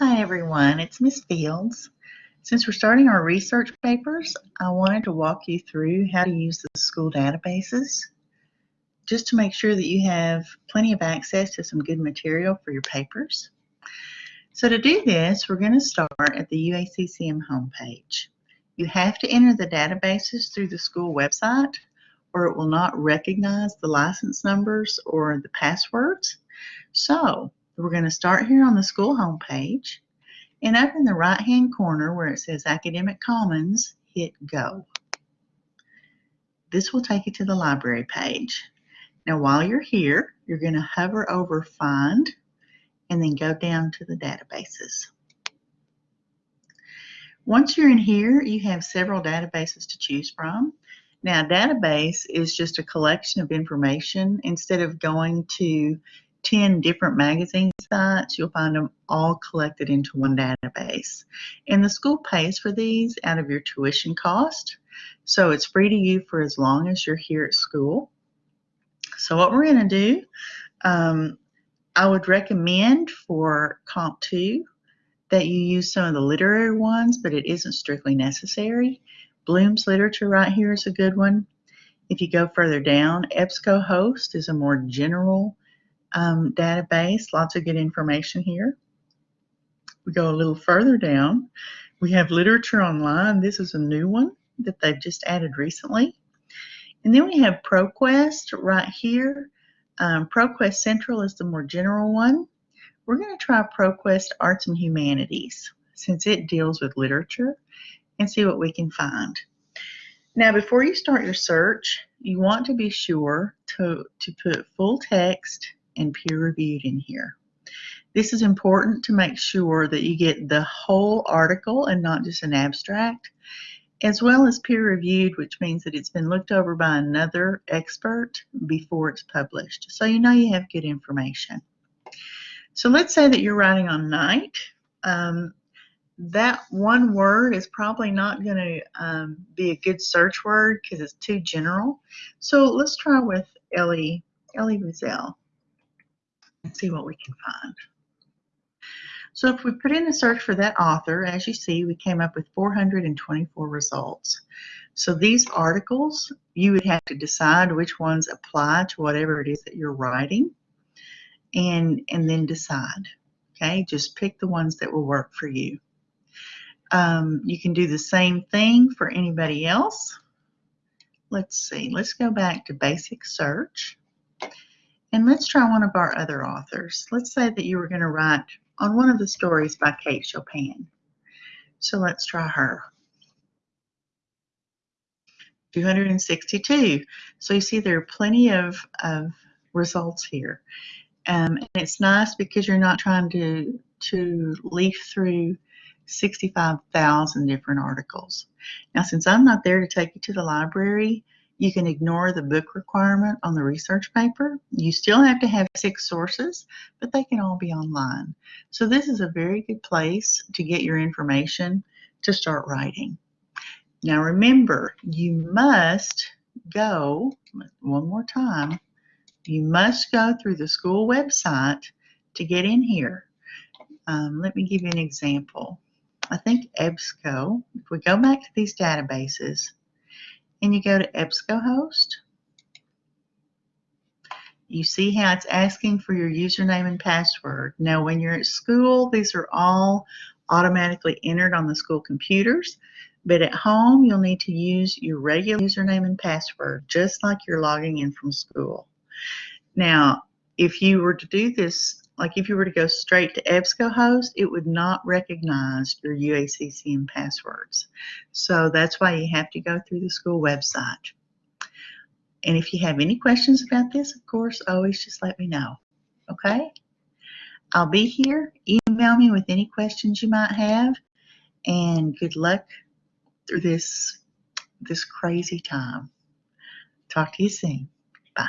Hi everyone, it's Miss Fields. Since we're starting our research papers, I wanted to walk you through how to use the school databases just to make sure that you have plenty of access to some good material for your papers. So to do this, we're going to start at the UACCM homepage. You have to enter the databases through the school website or it will not recognize the license numbers or the passwords. So we're going to start here on the school homepage and up in the right hand corner where it says Academic Commons, hit go. This will take you to the library page. Now while you're here, you're going to hover over Find and then go down to the databases. Once you're in here, you have several databases to choose from. Now, database is just a collection of information. Instead of going to 10 different magazine sites, you'll find them all collected into one database. And the school pays for these out of your tuition cost. So it's free to you for as long as you're here at school. So what we're going to do, um, I would recommend for Comp 2 that you use some of the literary ones, but it isn't strictly necessary. Bloom's Literature right here is a good one. If you go further down, EBSCOhost is a more general um, database, lots of good information here. We go a little further down. We have Literature Online. This is a new one that they've just added recently. And then we have ProQuest right here. Um, ProQuest Central is the more general one. We're going to try ProQuest Arts and Humanities since it deals with literature and see what we can find. Now, before you start your search, you want to be sure to, to put full text and peer reviewed in here. This is important to make sure that you get the whole article and not just an abstract, as well as peer reviewed, which means that it's been looked over by another expert before it's published. So you know you have good information. So let's say that you're writing on night. Um, that one word is probably not going to um, be a good search word because it's too general. So let's try with Elie, Elie Wiesel and see what we can find. So if we put in the search for that author, as you see, we came up with 424 results. So these articles, you would have to decide which ones apply to whatever it is that you're writing and, and then decide. Okay, just pick the ones that will work for you. Um, you can do the same thing for anybody else. Let's see, let's go back to basic search. And let's try one of our other authors. Let's say that you were going to write on one of the stories by Kate Chopin. So let's try her. 262. So you see there are plenty of, of results here. Um, and it's nice because you're not trying to, to leaf through 65,000 different articles. Now, since I'm not there to take you to the library, you can ignore the book requirement on the research paper. You still have to have six sources, but they can all be online. So this is a very good place to get your information to start writing. Now remember, you must go, one more time, you must go through the school website to get in here. Um, let me give you an example. I think EBSCO, if we go back to these databases, and you go to EBSCOhost, you see how it's asking for your username and password. Now, when you're at school, these are all automatically entered on the school computers, but at home, you'll need to use your regular username and password, just like you're logging in from school. Now, if you were to do this like if you were to go straight to EBSCOhost, it would not recognize your UACCM passwords. So that's why you have to go through the school website. And if you have any questions about this, of course, always just let me know. Okay? I'll be here. Email me with any questions you might have. And good luck through this, this crazy time. Talk to you soon. Bye.